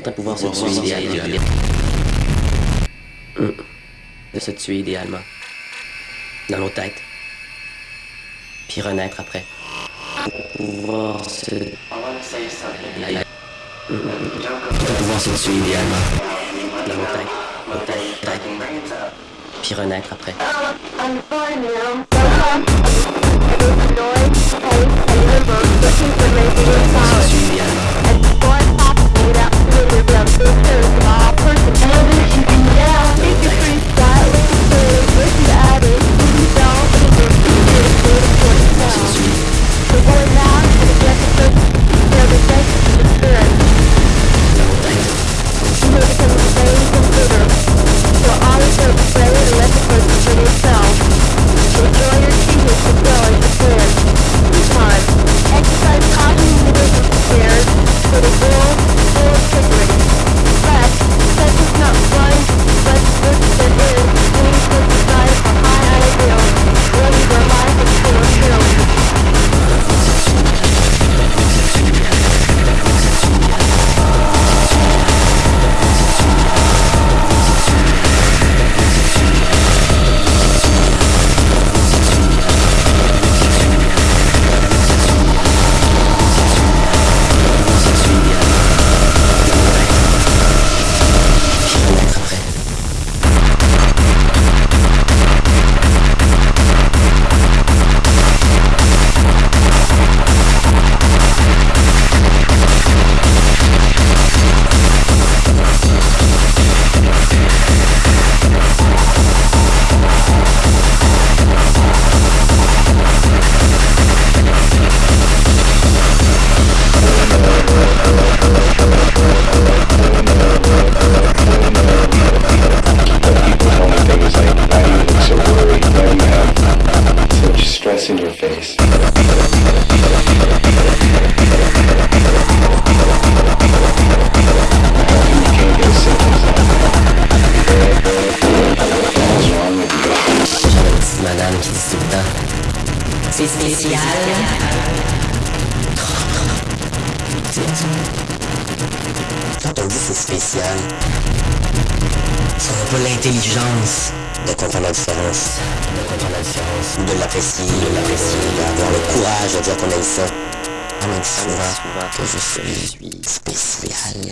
Faudrait pouvoir se tuer idéalement. De se tuer idéalement. Dans nos têtes. Puis renaître après. Pouvoir se... Pouvoir se tuer idéalement. Dans nos têtes. Nos têtes. têtes. Puis renaître après. Se tuer idéalement. with them sisters, my personality you? J'avais une petite madame qui le temps. C'est spécial. Quand on dit c'est spécial, ça n'a pas l'intelligence de comprendre la différence. De comprendre la différence. De l'apprécier, de l'apprécier, d'avoir le courage de dire qu'on aime ça. Dit souvent que je suis spécial.